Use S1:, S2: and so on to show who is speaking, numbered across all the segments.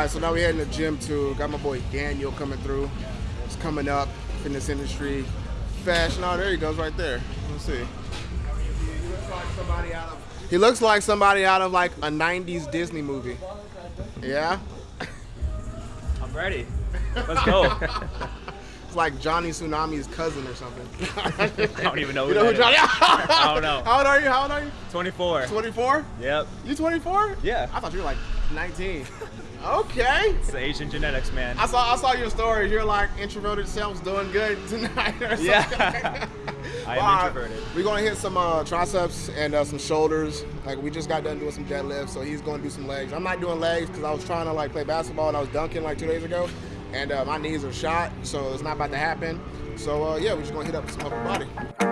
S1: right, so now we're heading to gym too. Got my boy Daniel coming through. He's coming up, fitness industry, fashion. Oh, there he goes right there. Let's see. He looks like somebody out of like a 90s Disney movie. Yeah?
S2: I'm ready. Let's go.
S1: It's like Johnny Tsunami's cousin or something.
S2: I don't even know who
S1: You know who Johnny?
S2: is. I don't know.
S1: How old are you? How old are you?
S2: 24.
S1: 24?
S2: Yep.
S1: You 24?
S2: Yeah.
S1: I thought you were like 19. Okay.
S2: It's Asian genetics, man.
S1: I saw I saw your story. You're like introverted self's doing good tonight or something.
S2: Yeah. I am introverted.
S1: We're gonna hit some uh, triceps and uh, some shoulders. Like we just got done doing some deadlifts, so he's gonna do some legs. I'm not doing legs because I was trying to like play basketball and I was dunking like two days ago, and uh, my knees are shot, so it's not about to happen. So uh, yeah, we're just gonna hit up some upper body.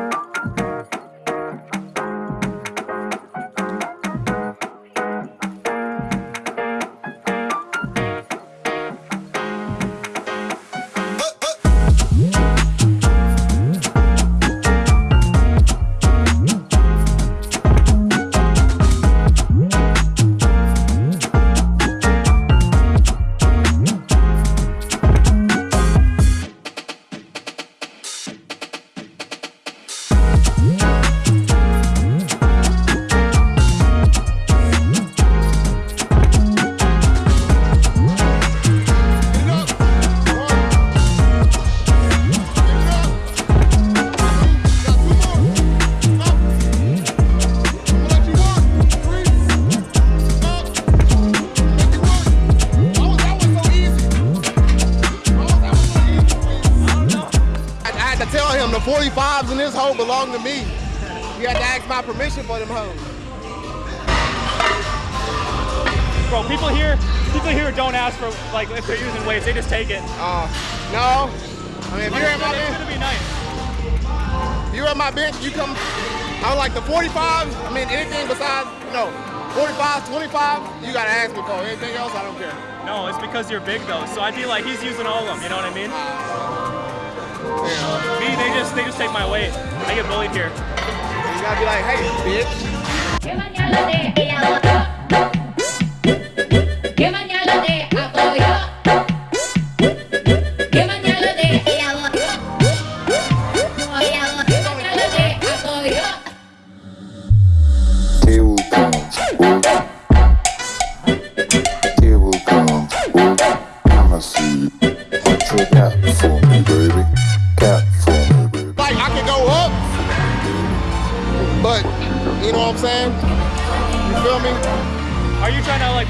S1: 45s in this hole belong to me. You had to ask my permission for them hoes.
S2: Bro, people here, people here don't ask for like if they're using weights, they just take it.
S1: Uh, no. I mean, if you're at my
S2: It's
S1: bench,
S2: gonna be nice.
S1: if you're at my bench, you come. I like the 45s. I mean, anything besides no 45s, 25, you gotta ask me for. Anything else, I don't care.
S2: No, it's because you're big though. So I feel like he's using all of them. You know what I mean?
S1: Yeah.
S2: Me, they just they just take my weight. I get bullied here.
S1: You gotta be like, hey, bitch.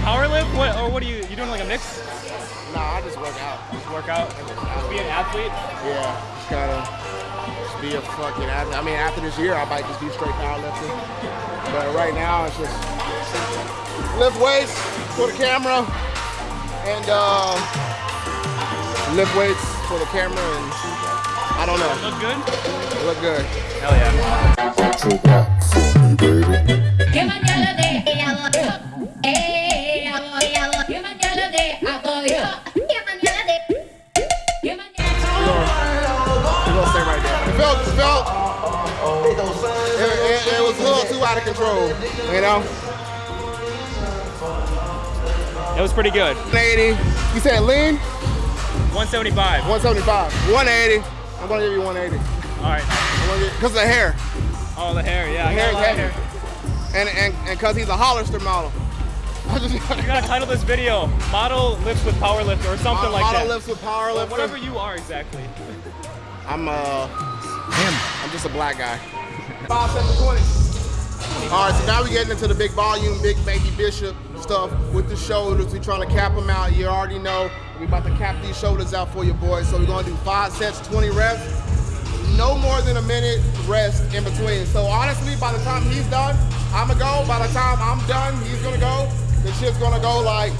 S2: Power lift? What or what are you? You doing like a mix?
S1: Nah, I just work out.
S2: Just work out? Just be an athlete?
S1: Yeah, just gotta just be a fucking athlete. I mean, after this year, I might just be straight powerlifting. But right now, it's just lift weights for the camera and uh, lift weights for the camera and I don't know.
S2: Look good?
S1: Look good.
S2: Hell yeah.
S1: Control, you know?
S2: It was pretty good.
S1: 180. You said lean?
S2: 175.
S1: 175. 180. I'm gonna give you 180.
S2: All right.
S1: Because of the hair.
S2: Oh, the hair. Yeah, I
S1: hair
S2: got a lot of
S1: is
S2: hair.
S1: heavy. And and and because he's a Hollister model. I just
S2: You gotta title this video "Model Lifts with Powerlifter" or something like
S1: model
S2: that.
S1: Model lifts with power
S2: Or
S1: lifter.
S2: whatever you are exactly.
S1: I'm uh him. I'm just a black guy. Five seven twenty. All right, so now we're getting into the big volume, big baby bishop stuff with the shoulders. We're trying to cap them out. You already know we about to cap these shoulders out for you boys. So we're gonna do five sets, 20 reps. No more than a minute rest in between. So honestly, by the time he's done, I'ma go. By the time I'm done, he's gonna go. The shit's gonna go like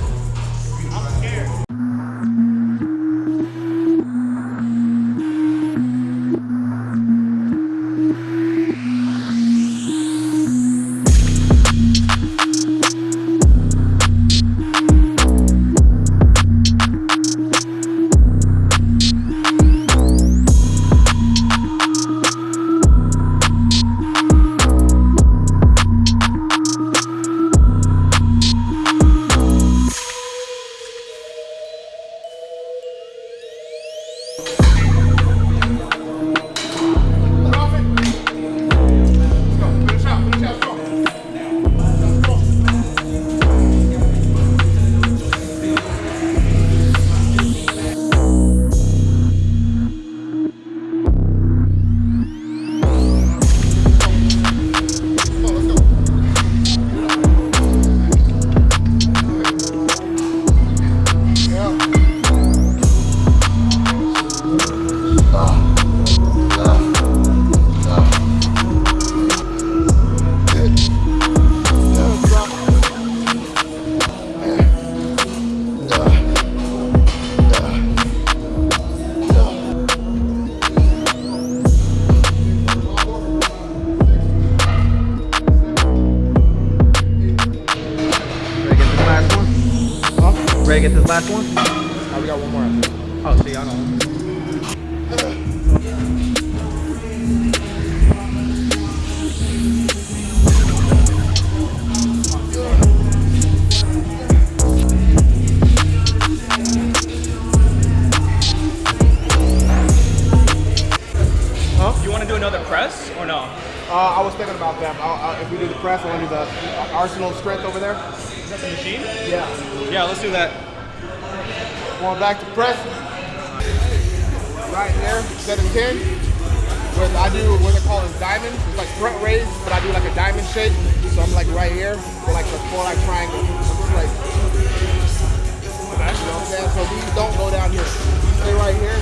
S2: Ready to get this
S3: last one?
S1: Oh, we got one more.
S3: Oh, see, I don't
S2: press or no?
S1: Uh, I was thinking about that. I'll, i if we do the press, I want to do the uh, Arsenal strength over there.
S2: Is that the machine?
S1: Yeah.
S2: Yeah, let's do that.
S1: Going back to press. Right there, set of 10. With, I do what they call a diamond. It's like front raise, but I do like a diamond shape. So I'm like right here for like the four like triangle. I'm just like, you know what I'm saying? So these don't go down here. Stay right here.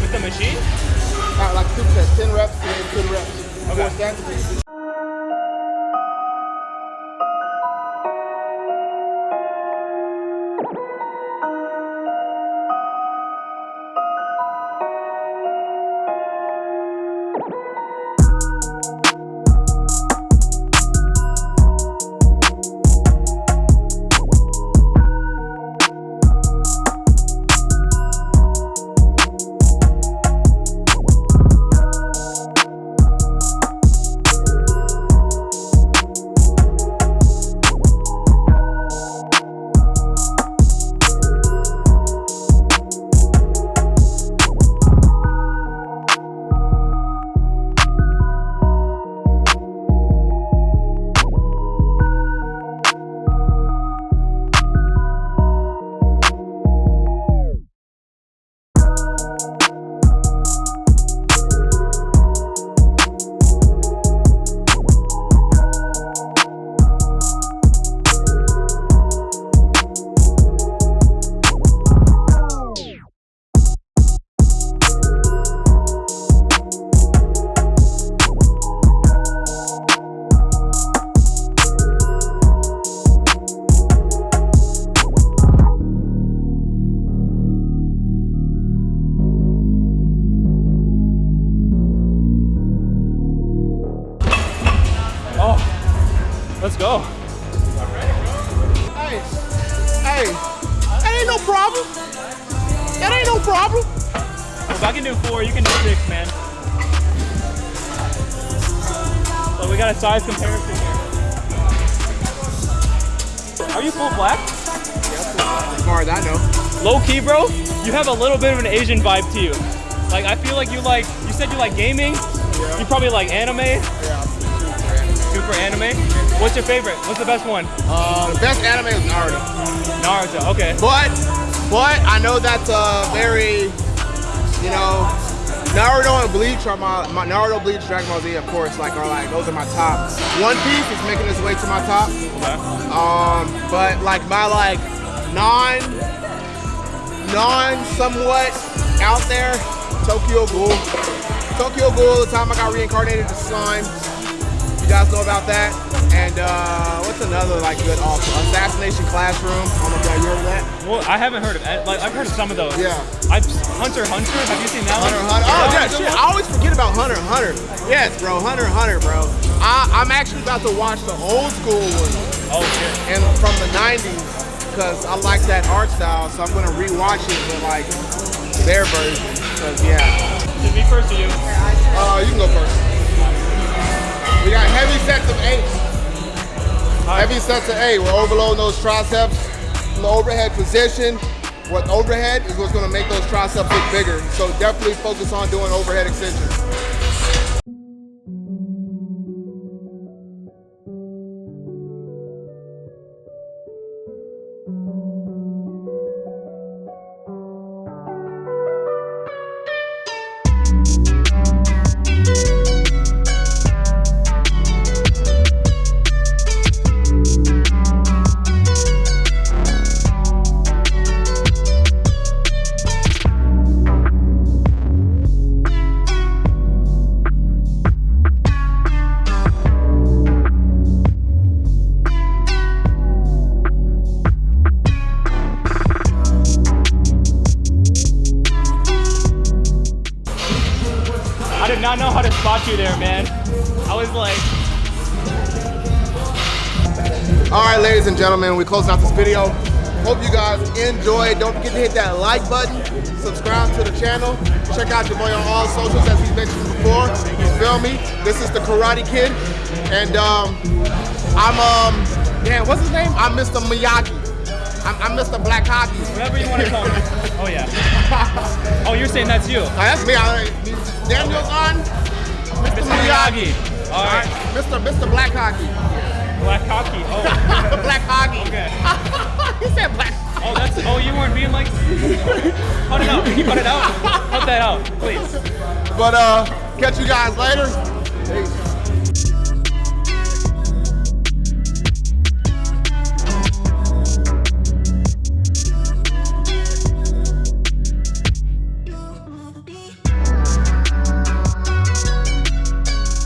S2: With the machine?
S1: Sets, 10 reps, and then 10 reps. Four ain't.
S2: If I can do four, you can do six, man. So we got a size comparison here. Are you full black?
S1: As far as I know.
S2: Low key, bro, you have a little bit of an Asian vibe to you. Like, I feel like you like, you said you like gaming. You probably like anime.
S1: Yeah.
S2: Super anime. What's your favorite? What's the best one?
S1: Uh, the best anime is Naruto.
S2: Naruto. Okay.
S1: But, but I know that's a very, you know, Naruto and Bleach are my, my Naruto, Bleach, Dragon Ball Z, of course, like are like those are my top. One Piece is making its way to my top.
S2: Okay.
S1: Um, but like my like non, non somewhat out there, Tokyo Ghoul. Tokyo Ghoul. The time I got reincarnated to slime. You guys know about that. And uh, what's another like good also? Assassination Classroom. I don't know if y'all heard of that.
S2: Well, I haven't heard of it. Like, I've heard of some of those.
S1: Yeah.
S2: I've Hunter Hunter. Have you seen that
S1: Hunter
S2: one?
S1: x Hunter. Oh yeah, shit. I always forget about Hunter Hunter. Yes, bro. Hunter Hunter, bro. I, I'm actually about to watch the old school one
S2: Oh shit.
S1: and from the 90s because I like that art style. So I'm gonna rewatch it with like their version. Cause yeah.
S2: It me first or you?
S1: Uh, you can go first. We got heavy sets of eight. Heavy sets of eight. We're overloading those triceps from the overhead position. What overhead is what's gonna make those triceps look bigger. So definitely focus on doing overhead extensions.
S2: Did not know how to spot you there, man. I was like,
S1: All right, ladies and gentlemen, we closing out this video. Hope you guys enjoyed. Don't forget to hit that like button, subscribe to the channel, check out your boy on all socials as he mentioned before. You feel me? This is the Karate Kid, and um, I'm um, yeah, what's his name? I'm Mr. Miyagi. I'm, I'm Mr. Black Hockey.
S2: Whatever you want to call me. Oh yeah. Oh, you're saying that's you,
S1: Oh, that's me. I, Daniel-san.
S2: Mr. Miyagi. All right.
S1: Mr. Mr. Black Hockey.
S2: Black hockey. Oh.
S1: Black Hockey.
S2: Okay.
S1: he said Black.
S2: Oh, that's. Oh, you weren't being like. Cut it out. Can you cut it out? Cut that out, please.
S1: But uh, catch you guys later. Peace.